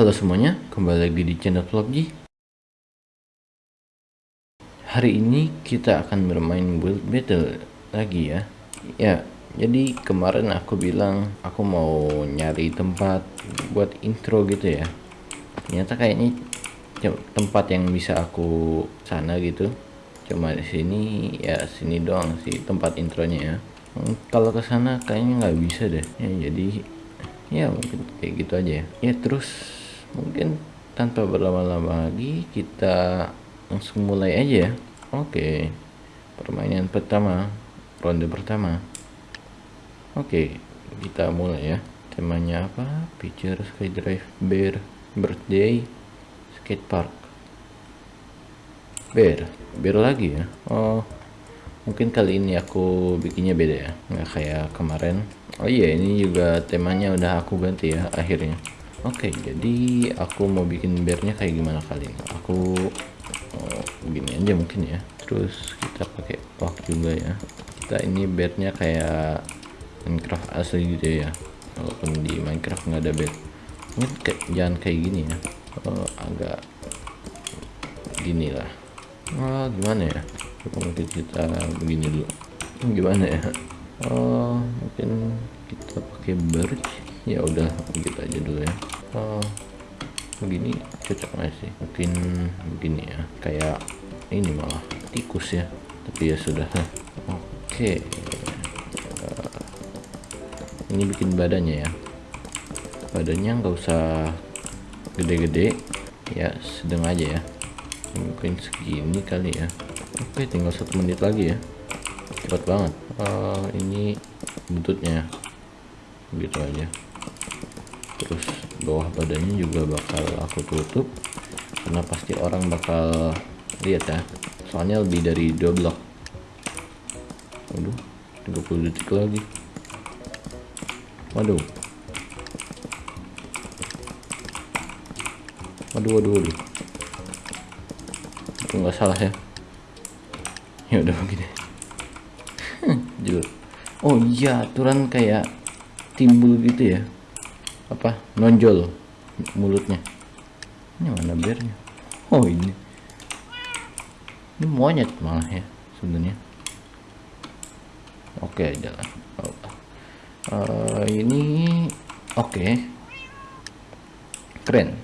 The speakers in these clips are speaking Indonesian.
Halo semuanya, kembali lagi di channel Vlogji. Hari ini kita akan bermain build battle lagi ya. Ya, jadi kemarin aku bilang aku mau nyari tempat buat intro gitu ya. Ternyata kayaknya tempat yang bisa aku sana gitu. Cuma di sini ya sini doang sih tempat intronya ya. Hmm, kalau ke sana kayaknya nggak bisa deh. Ya, jadi ya mungkin kayak gitu aja ya. Ya terus mungkin tanpa berlama-lama lagi kita langsung mulai aja ya. Oke permainan pertama ronde pertama. Oke kita mulai ya. Temanya apa? Picture skydrive bear birthday skate park. Bear bear lagi ya? Oh mungkin kali ini aku bikinnya beda ya. Nggak kayak kemarin. Oh iya ini juga temanya udah aku ganti ya akhirnya Oke, okay, jadi aku mau bikin bearnya kayak gimana kali ini? Aku oh, begini aja mungkin ya. Terus kita pakai walk juga ya. Kita ini bearnya kayak Minecraft asli gitu ya. Walaupun di Minecraft nggak ada bear. Mungkin kayak, jangan kayak gini ya. Oh, agak gini lah. Oh, gimana ya? Mungkin kita begini dulu. Gimana ya? Oh, mungkin kita pakai birch ya udah begitu aja dulu ya oh, begini cocok nggak sih? Mungkin begini ya. Kayak ini malah tikus ya. Tapi ya sudah. Oke. Okay. uh, ini bikin badannya ya. Badannya nggak usah gede-gede. Ya sedang aja ya. Mungkin segini kali ya. Oke tinggal satu menit lagi ya. Cepat banget. Uh, ini buntutnya begitu aja. Terus bawah badannya juga bakal aku tutup karena pasti orang bakal lihat ya. Soalnya lebih dari dua blok. Waduh 30 detik lagi. Waduh. Waduh waduh waduh. Itu nggak salah ya. Ya udah begini jelek oh iya aturan kayak timbul gitu ya apa? Nonjol mulutnya. Ini mana biarnya oh ini. Ini monyet malah ya sebenarnya. Oke jalan. Oh. uh, ini oke. Okay. keren.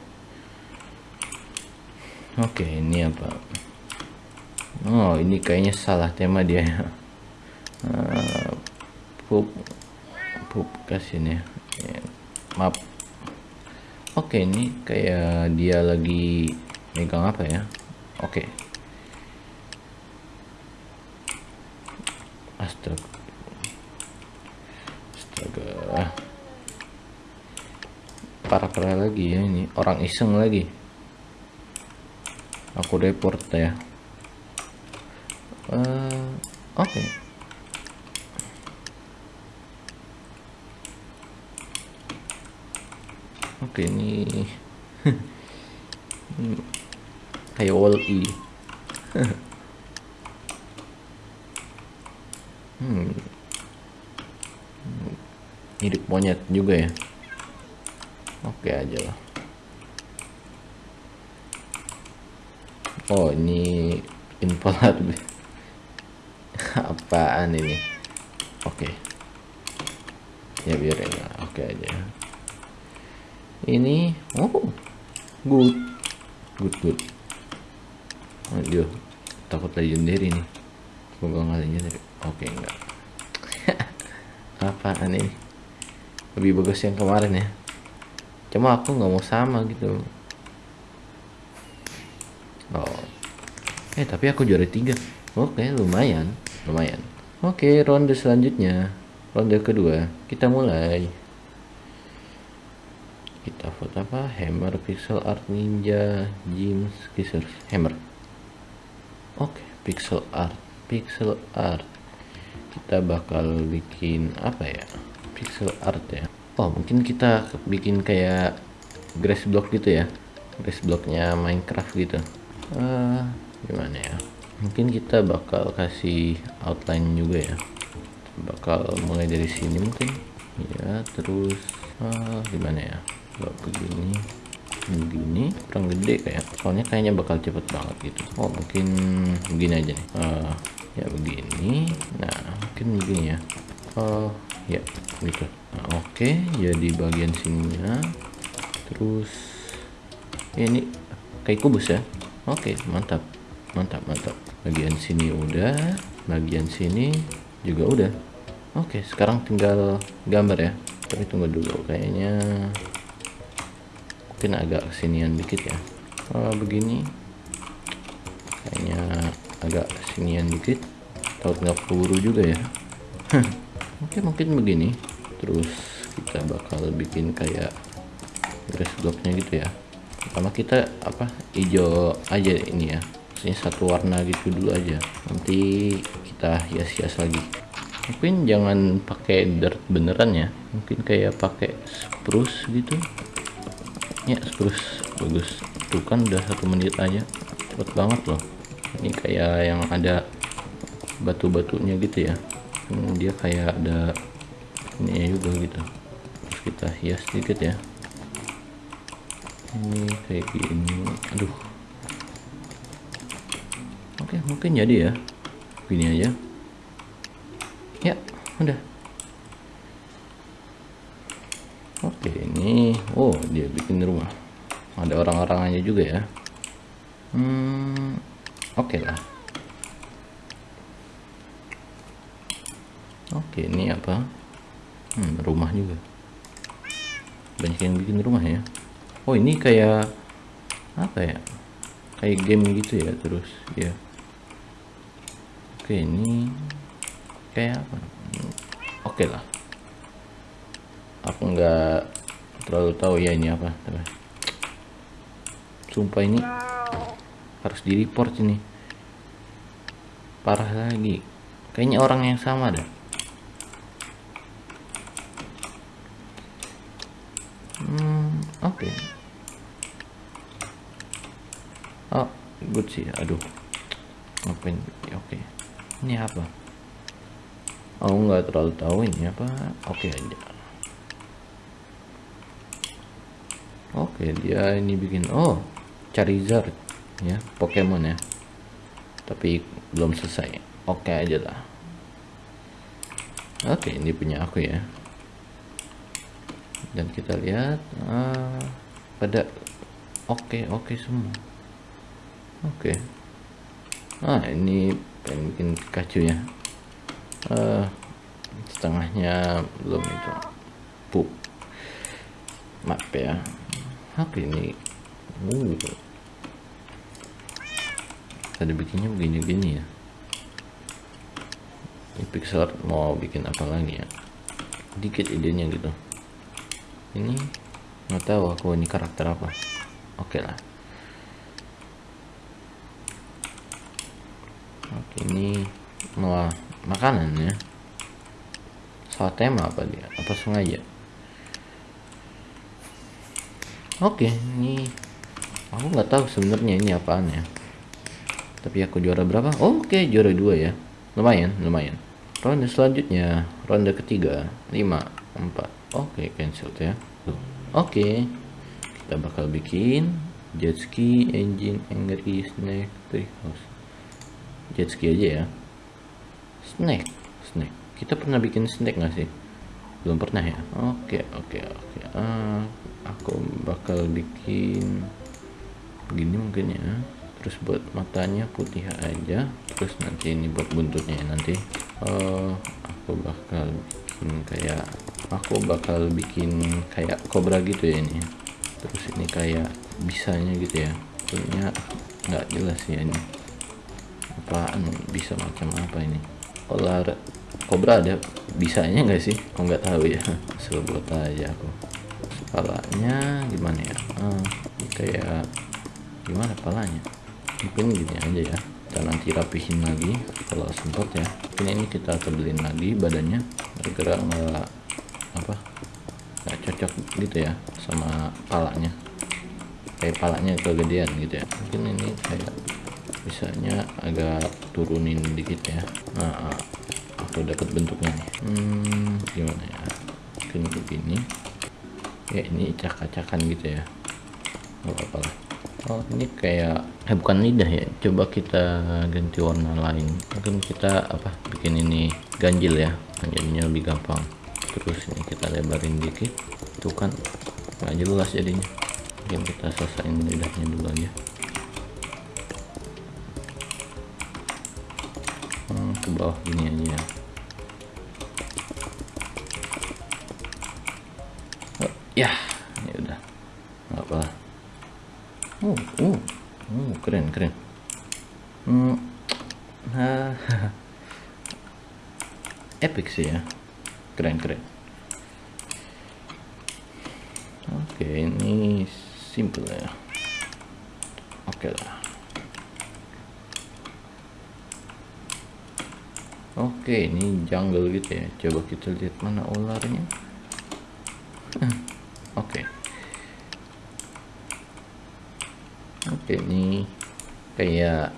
Oke okay, ini apa? Oh ini kayaknya salah tema dia. Ya uh, pup pup kasih ya maaf. Oke ini kayak dia lagi megang apa ya? Oke. Astaga astaga parah-parah lagi ya ini. Orang iseng lagi. Aku report ya. Uh, oke. okay. Oke ini. Kayak wall e. Hmm. mirip monyet juga ya? Oke aja lah. Oh ini info apaan ini? Oke. Ya biarin lah oke aja ini oh good. Good good. Aduh takut legendary nih. Semoga nggak legendary oke enggak. Apaan ini? Lebih bagus yang kemarin ya? Cuma aku nggak mau sama gitu. Oh. Eh tapi aku juara tiga. Oke lumayan. Lumayan. Oke ronde selanjutnya. Ronde kedua. Kita mulai kita foto apa? Hammer pixel art ninja James scissors hammer. Oke okay, pixel art pixel art. Kita bakal bikin apa ya? Pixel art ya. Oh mungkin kita bikin kayak grass block gitu ya? Grass blocknya minecraft gitu. Uh, gimana ya? Mungkin kita bakal kasih outline juga ya. Bakal mulai dari sini mungkin. Ya terus uh, gimana ya kalau begini begini kurang gede kayak. Soalnya kayaknya bakal cepet banget gitu. Oh mungkin begini aja nih. Uh, ya begini. Nah mungkin begini ya. Oh ya gitu. Nah, oke okay, ya di bagian sininya. Terus ya, ini kayak kubus ya. Oke okay, mantap. Mantap mantap. Bagian sini udah bagian sini juga udah. Oke okay, sekarang tinggal gambar ya. Tapi tunggu dulu kayaknya mungkin agak kesinian dikit ya. Oh, begini. Kayaknya agak kesinian dikit. Kalau nggak peluru juga ya. Oke mungkin begini. Terus kita bakal bikin kayak grass blocknya gitu ya. Pertama kita apa hijau aja ini ya. Maksudnya satu warna gitu dulu aja. Nanti kita hias-hias lagi. Mungkin jangan pakai dirt beneran ya. Mungkin kayak pakai spruce gitu ya spruce bagus. Tuh kan udah satu menit aja. Cepet banget loh. Ini kayak yang ada batu-batunya gitu ya. Hmm, dia kayak ada ini juga gitu. Terus kita hias sedikit ya. Ini kayak gini. Aduh. Oke mungkin jadi ya. Gini aja. Ya udah oke ini oh dia bikin rumah. Ada orang-orangannya juga ya. Hmm oke okay lah. Oke ini apa? Hmm, rumah juga. Banyak yang bikin rumah ya. Oh ini kayak apa ya? Kayak game gitu ya terus ya. Oke ini kayak apa? Oke okay lah. Aku nggak terlalu tahu ya ini apa. Sumpah ini harus di report ini. Parah lagi. Kayaknya orang yang sama dah hmm oke. Okay. oh good sih aduh. Ngapain? Oke. Okay. ini apa? Oh, nggak terlalu tahu ini apa. Oke okay aja oke dia ini bikin oh Charizard ya Pokemon ya. Tapi belum selesai. Oke aja lah. Oke ini punya aku ya. Dan kita lihat uh, pada oke oke semua. Oke. Okay. ah ini pengen bikin Pikachu ya. Uh, setengahnya belum itu. Pup map ya apa ini. Uh. tadi bikinnya begini-gini ya. Ini pixel mau bikin apa lagi ya? Dikit idenya gitu. Ini nggak tahu aku ini karakter apa. Oke okay lah. Oke ini mau makanan ya. Salah tema apa dia? Apa sengaja oke ini aku nggak tahu sebenarnya ini apaan ya. Tapi aku juara berapa? Oke juara dua ya. Lumayan lumayan. Ronde selanjutnya ronde ketiga lima empat. Oke cancel ya. Oke kita bakal bikin jet ski engine angry snake treehouse. Jet ski aja ya. Snack snack. Kita pernah bikin snack nggak sih belum pernah ya? Oke oke oke. Ah, aku bakal bikin begini mungkin ya. Terus buat matanya putih aja. Terus nanti ini buat buntutnya nanti. Uh, aku bakal bikin kayak aku bakal bikin kayak kobra gitu ya ini. Terus ini kayak bisanya gitu ya. Punya nggak jelas ya ini. Apaan? Bisa macam apa ini olah kobra ada bisanya nggak sih? Aku nggak tahu ya. Asal buat aja aku. Kepalanya gimana ya? Ah, kayak gimana kepalanya? Mungkin gini aja ya. Kita nanti rapihin lagi kalau sempat ya. Ini ini kita tebelin lagi badannya bergerak nggak apa nggak cocok gitu ya sama palanya. Kayak palanya kegedean gitu ya. Mungkin ini kayak misalnya agak turunin dikit ya. Nah aku dapat bentuknya nih. Hmm, gimana ya? Mungkin begini ya ini cak-cakan gitu ya. Nggak apa-apa lah. Oh ini kayak eh bukan lidah ya. Coba kita ganti warna lain. Mungkin kita apa bikin ini ganjil ya. Jadinya lebih gampang. Terus ini kita lebarin dikit. Itu kan nggak jelas jadinya. Mungkin kita selesaiin lidahnya dulu aja ke bawah gini aja oh, ya ya udah. Nggak apa oh oh oh keren keren. Hmm epic sih ya. Keren keren. Oke ini simple ya. Oke lah oke ini jungle gitu ya. Coba kita lihat mana ularnya. Oke. Oke ini kayak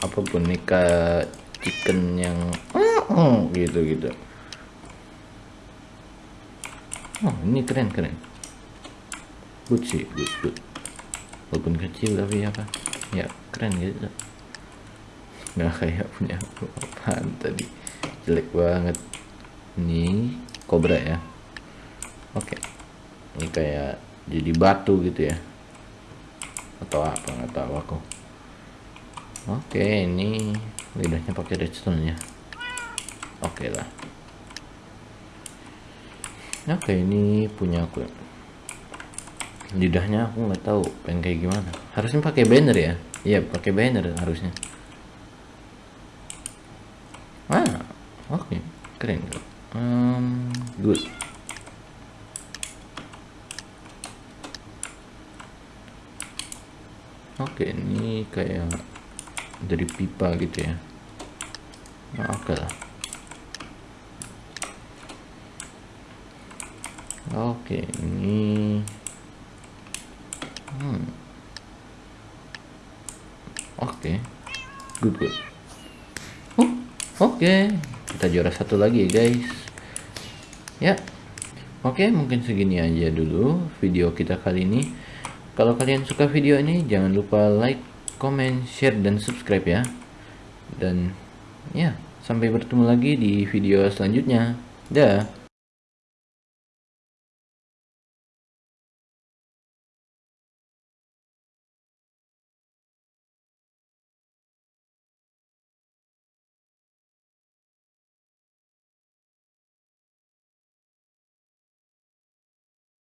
apa boneka chicken yang gitu gitu. Oh ini keren keren. Good sih good good. Walaupun kecil tapi apa ya keren gitu. Nggak kayak punya aku jelek banget. Ini kobra ya. Oke. Ini kayak jadi batu gitu ya. Atau apa nggak tahu aku. Oke ini lidahnya pakai redstone ya. Oke lah. Oke ini punya aku lidahnya aku nggak tahu pengen kayak gimana. Harusnya pakai banner ya. Iya pakai banner harusnya. Ah oke okay. keren um, good oke okay, ini kayak dari pipa gitu ya nah, oke okay lah oke ini hmm. oke okay. good good oh, oke okay. Kita juara satu lagi ya guys. Ya. Oke mungkin segini aja dulu video kita kali ini. Kalau kalian suka video ini jangan lupa like comment share dan subscribe ya. Dan ya sampai bertemu lagi di video selanjutnya. Dah